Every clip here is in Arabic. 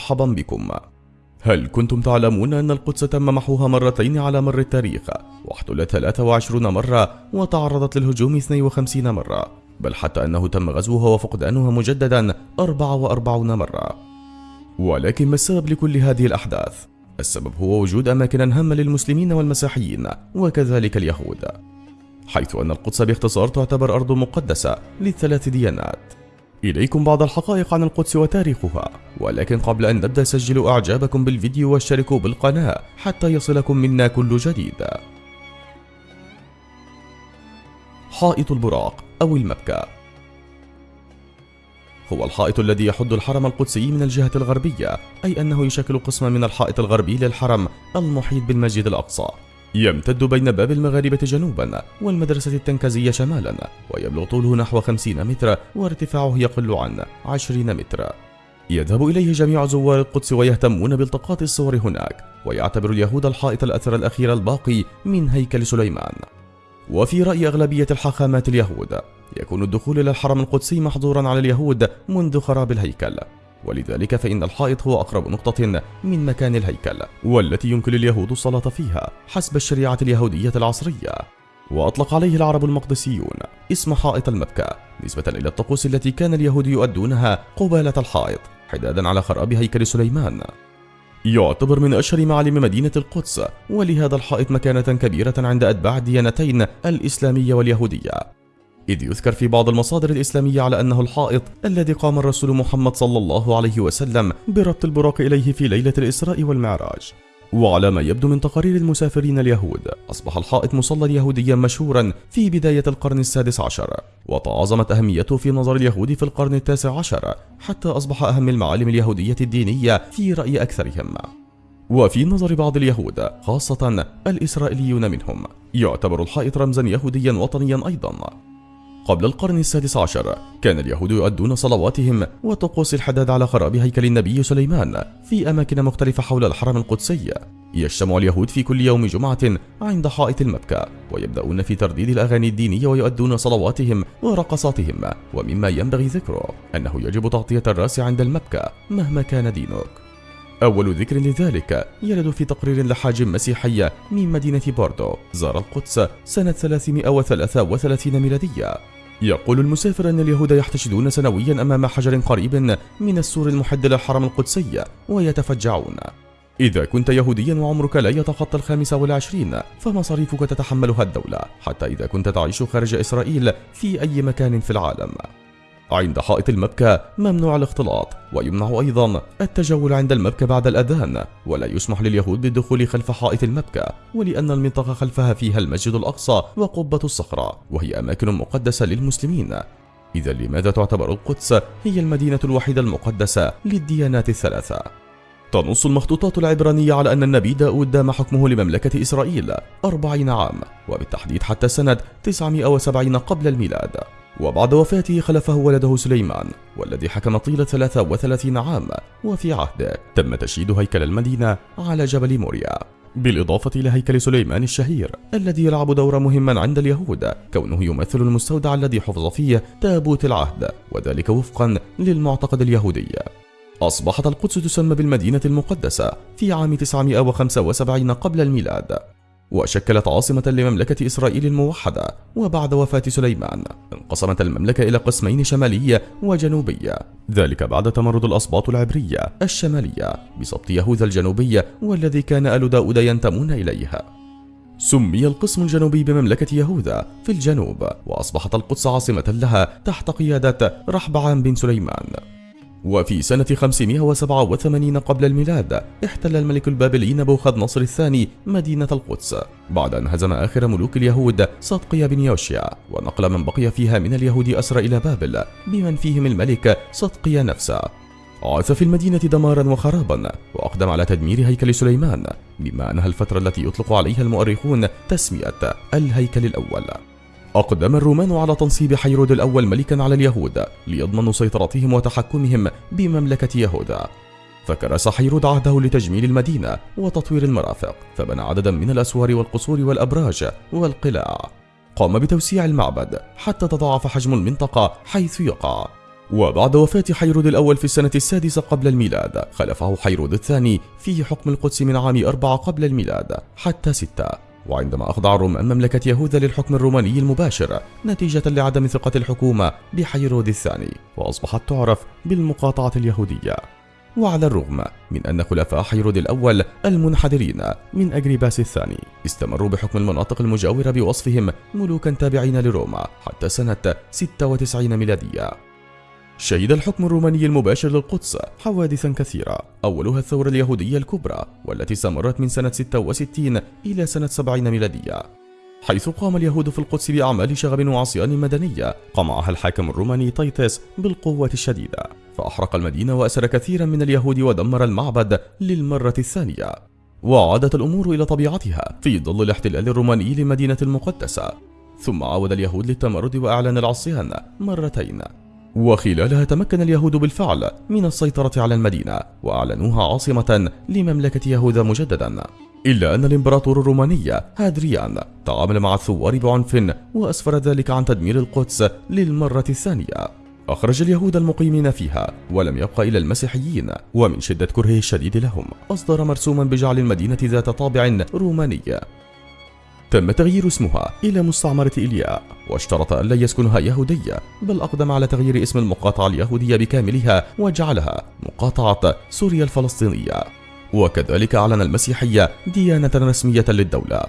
مرحبا بكم. هل كنتم تعلمون أن القدس تم محوها مرتين على مر التاريخ؟ واحتلت 23 مرة وتعرضت للهجوم 52 مرة. بل حتى أنه تم غزوها وفقدانها مجددا 44 مرة. ولكن ما السبب لكل هذه الأحداث؟ السبب هو وجود أماكن هامة للمسلمين والمسيحيين وكذلك اليهود. حيث أن القدس باختصار تعتبر أرض مقدسة للثلاث ديانات. إليكم بعض الحقائق عن القدس وتاريخها ولكن قبل أن نبدأ سجلوا إعجابكم بالفيديو واشتركوا بالقناة حتى يصلكم منا كل جديد. حائط البراق أو المبكى. هو الحائط الذي يحد الحرم القدسي من الجهة الغربية أي أنه يشكل قسما من الحائط الغربي للحرم المحيط بالمسجد الأقصى. يمتد بين باب المغاربة جنوبا والمدرسة التنكزية شمالا ويبلغ طوله نحو 50 متر وارتفاعه يقل عن 20 متر. يذهب إليه جميع زوار القدس ويهتمون بالتقاط الصور هناك ويعتبر اليهود الحائط الأثر الأخير الباقي من هيكل سليمان. وفي رأي أغلبية الحاخامات اليهود يكون الدخول إلى الحرم القدسي محظورا على اليهود منذ خراب الهيكل. ولذلك فإن الحائط هو أقرب نقطة من مكان الهيكل والتي يمكن لليهود الصلاة فيها حسب الشريعة اليهودية العصرية. وأطلق عليه العرب المقدسيون اسم حائط المبكى نسبة إلى الطقوس التي كان اليهود يؤدونها قبالة الحائط حدادا على خراب هيكل سليمان. يعتبر من أشهر معالم مدينة القدس ولهذا الحائط مكانة كبيرة عند أتباع الديانتين الإسلامية واليهودية. إذ يذكر في بعض المصادر الإسلامية على أنه الحائط الذي قام الرسول محمد صلى الله عليه وسلم بربط البراق إليه في ليلة الإسراء والمعراج. وعلى ما يبدو من تقارير المسافرين اليهود أصبح الحائط مصلى يهوديا مشهورا في بداية القرن السادس عشر وتعاظمت أهميته في نظر اليهود في القرن التاسع عشر حتى أصبح أهم المعالم اليهودية الدينية في رأي أكثرهم. وفي نظر بعض اليهود خاصة الإسرائيليون منهم يعتبر الحائط رمزا يهوديا وطنيا أيضا. قبل القرن السادس عشر. كان اليهود يؤدون صلواتهم وطقوس الحداد على خراب هيكل النبي سليمان في أماكن مختلفة حول الحرم القدسي. يجتمع اليهود في كل يوم جمعة عند حائط المبكى ويبدأون في ترديد الأغاني الدينية ويؤدون صلواتهم ورقصاتهم ومما ينبغي ذكره أنه يجب تغطية الرأس عند المبكى مهما كان دينك. أول ذكر لذلك يرد في تقرير لحاجم مسيحية من مدينة بوردو زار القدس سنة 333 ميلادية. يقول المسافر أن اليهود يحتشدون سنويا أمام حجر قريب من السور المحد للحرم القدسي ويتفجعون. إذا كنت يهوديا وعمرك لا يتخطى الخامسة والعشرين فمصاريفك تتحملها الدولة حتى إذا كنت تعيش خارج إسرائيل في أي مكان في العالم. عند حائط المبكى ممنوع الاختلاط ويمنع أيضا التجول عند المبكى بعد الأذان ولا يسمح لليهود بالدخول خلف حائط المبكى ولأن المنطقة خلفها فيها المسجد الأقصى وقبة الصخرة وهي أماكن مقدسة للمسلمين إذا لماذا تعتبر القدس هي المدينة الوحيدة المقدسة للديانات الثلاثة؟ تنص المخطوطات العبرانية على أن النبي داود دام حكمه لمملكة إسرائيل أربعين عام وبالتحديد حتى سنة 970 قبل الميلاد. وبعد وفاته خلفه ولده سليمان والذي حكم طيلة 33 عام وفي عهده تم تشييد هيكل المدينة على جبل موريا بالإضافة إلى هيكل سليمان الشهير الذي يلعب دورا مهما عند اليهود. كونه يمثل المستودع الذي حفظ فيه تابوت العهد وذلك وفقا للمعتقد اليهودي. أصبحت القدس تسمى بالمدينة المقدسة في عام 975 قبل الميلاد وشكلت عاصمة لمملكة إسرائيل الموحدة وبعد وفاة سليمان. انقسمت المملكة إلى قسمين شمالية وجنوبية ذلك بعد تمرد الأسباط العبرية الشمالية بسبط يهوذا الجنوبية والذي كان آل داود ينتمون إليها سمي القسم الجنوبي بمملكة يهوذا في الجنوب وأصبحت القدس عاصمة لها تحت قيادة رحبعام بن سليمان. وفي سنة 587 قبل الميلاد احتل الملك البابلي نبوخذ نصر الثاني مدينة القدس. بعد أن هزم آخر ملوك اليهود صدقيا بن يوشيا ونقل من بقي فيها من اليهود أسرى إلى بابل بمن فيهم الملك صدقيا نفسه. عاث في المدينة دمارا وخرابا وأقدم على تدمير هيكل سليمان بما أنها الفترة التي يطلق عليها المؤرخون تسمية الهيكل الأول. أقدم الرومان على تنصيب حيرود الأول ملكا على اليهود ليضمنوا سيطرتهم وتحكمهم بمملكة يهوذا فكرس حيرود عهده لتجميل المدينة وتطوير المرافق فبنى عددا من الأسوار والقصور والأبراج والقلاع. قام بتوسيع المعبد حتى تضاعف حجم المنطقة حيث يقع. وبعد وفاة حيرود الأول في السنة السادسة قبل الميلاد خلفه حيرود الثاني في حكم القدس من عام أربعة قبل الميلاد حتى ستة. وعندما أخضع الرومان مملكة يهوذا للحكم الروماني المباشر نتيجة لعدم ثقة الحكومة بحيرود الثاني وأصبحت تعرف بالمقاطعة اليهودية. وعلى الرغم من أن خلفاء حيرود الأول المنحدرين من أجريباس الثاني استمروا بحكم المناطق المجاورة بوصفهم ملوكا تابعين لروما حتى سنة 96 ميلادية. شهد الحكم الروماني المباشر للقدس حوادثا كثيرة أولها الثورة اليهودية الكبرى والتي استمرت من سنة 66 إلى سنة 70 ميلادية. حيث قام اليهود في القدس بأعمال شغب وعصيان مدنية قمعها الحاكم الروماني تيتس بالقوة الشديدة فأحرق المدينة وأسر كثيرا من اليهود ودمر المعبد للمرة الثانية. وعادت الأمور إلى طبيعتها في ظل الاحتلال الروماني للمدينة المقدسة. ثم عاود اليهود للتمرد وإعلان العصيان مرتين. وخلالها تمكن اليهود بالفعل من السيطرة على المدينة وأعلنوها عاصمة لمملكة يهوذا مجددا. إلا أن الإمبراطور الروماني هادريان تعامل مع الثوار بعنف وأسفر ذلك عن تدمير القدس للمرة الثانية. أخرج اليهود المقيمين فيها ولم يبقى إلى المسيحيين ومن شدة كرهه الشديد لهم أصدر مرسوما بجعل المدينة ذات طابع روماني. تم تغيير اسمها إلى مستعمرة إلياء واشترط أن لا يسكنها يهودي بل أقدم على تغيير اسم المقاطعة اليهودية بكاملها وجعلها مقاطعة سوريا الفلسطينية. وكذلك أعلن المسيحية ديانة رسمية للدولة.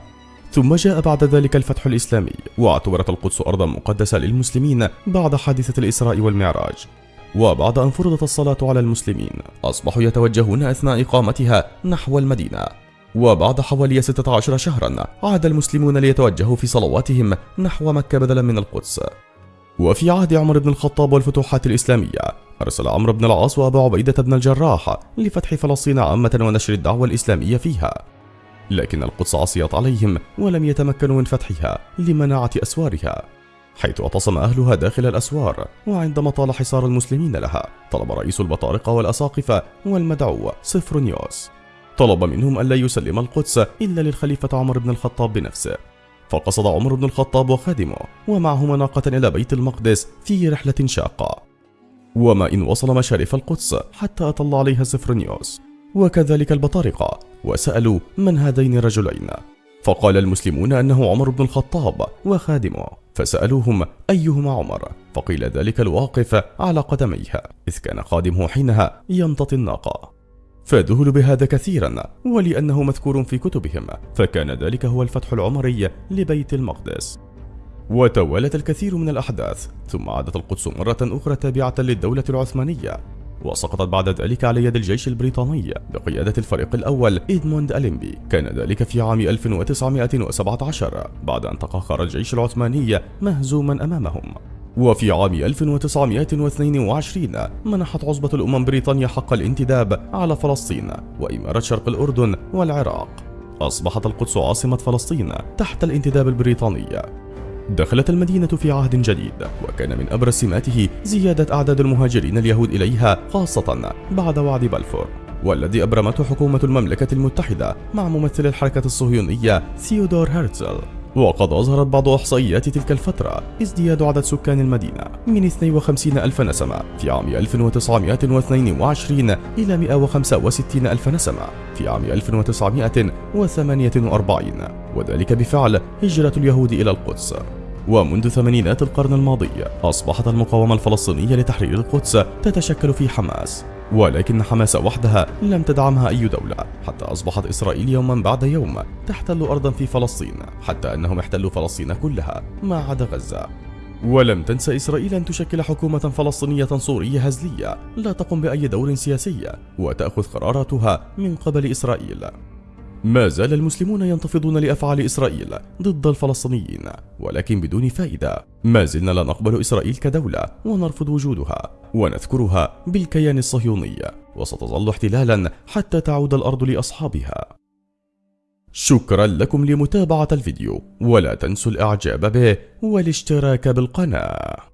ثم جاء بعد ذلك الفتح الإسلامي واعتبرت القدس أرضا مقدسة للمسلمين بعد حادثة الإسراء والمعراج. وبعد أن فرضت الصلاة على المسلمين أصبحوا يتوجهون أثناء إقامتها نحو المدينة. وبعد حوالي 16 شهرا عاد المسلمون ليتوجهوا في صلواتهم نحو مكة بدلا من القدس. وفي عهد عمر بن الخطاب والفتوحات الإسلامية أرسل عمرو بن العاص وأبو عبيدة بن الجراح لفتح فلسطين عامة ونشر الدعوة الإسلامية فيها. لكن القدس عصيت عليهم ولم يتمكنوا من فتحها لمناعة أسوارها حيث اعتصم أهلها داخل الأسوار وعندما طال حصار المسلمين لها طلب رئيس البطارقة والأساقفة والمدعو صفرونيوس طلب منهم ألا يسلم القدس إلا للخليفة عمر بن الخطاب بنفسه. فقصد عمر بن الخطاب وخادمه ومعهما ناقة إلى بيت المقدس في رحلة شاقة. وما إن وصل مشارف القدس حتى أطل عليها سفرنيوس وكذلك البطارقة وسألوا من هذين الرجلين. فقال المسلمون أنه عمر بن الخطاب وخادمه. فسألوهم أيهما عمر؟ فقيل ذلك الواقف على قدميها إذ كان خادمه حينها يمتطي الناقة. فذهلوا بهذا كثيرا ولأنه مذكور في كتبهم فكان ذلك هو الفتح العمري لبيت المقدس. وتوالت الكثير من الأحداث ثم عادت القدس مرة أخرى تابعة للدولة العثمانية وسقطت بعد ذلك على يد الجيش البريطاني بقيادة الفريق الأول إدموند أليمبي. كان ذلك في عام 1917 بعد أن تقهقر الجيش العثماني مهزوما أمامهم. وفي عام 1922 منحت عصبة الأمم بريطانيا حق الانتداب على فلسطين وإمارة شرق الأردن والعراق. أصبحت القدس عاصمة فلسطين تحت الانتداب البريطاني. دخلت المدينة في عهد جديد وكان من أبرز سماته زيادة أعداد المهاجرين اليهود إليها خاصة بعد وعد بلفور. والذي أبرمته حكومة المملكة المتحدة مع ممثل الحركة الصهيونية ثيودور هرتزل وقد أظهرت بعض إحصائيات تلك الفترة ازدياد عدد سكان المدينة من 52 ألف نسمة في عام 1922 إلى 165 ألف نسمة في عام 1948 وذلك بفعل هجرة اليهود إلى القدس. ومنذ ثمانينات القرن الماضي أصبحت المقاومة الفلسطينية لتحرير القدس تتشكل في حماس ولكن حماس وحدها لم تدعمها أي دولة. حتى أصبحت إسرائيل يوما بعد يوم تحتل أرضا في فلسطين حتى أنهم احتلوا فلسطين كلها ما عدا غزة. ولم تنس إسرائيل أن تشكل حكومة فلسطينية صورية هزلية لا تقوم بأي دور سياسي وتأخذ قراراتها من قبل إسرائيل. ما زال المسلمون ينتفضون لأفعال إسرائيل ضد الفلسطينيين ولكن بدون فائدة ما زلنا لا نقبل إسرائيل كدولة ونرفض وجودها ونذكرها بالكيان الصهيوني. وستظل احتلالا حتى تعود الأرض لأصحابها. شكرا لكم لمتابعة الفيديو ولا تنسوا الإعجاب به والاشتراك بالقناة.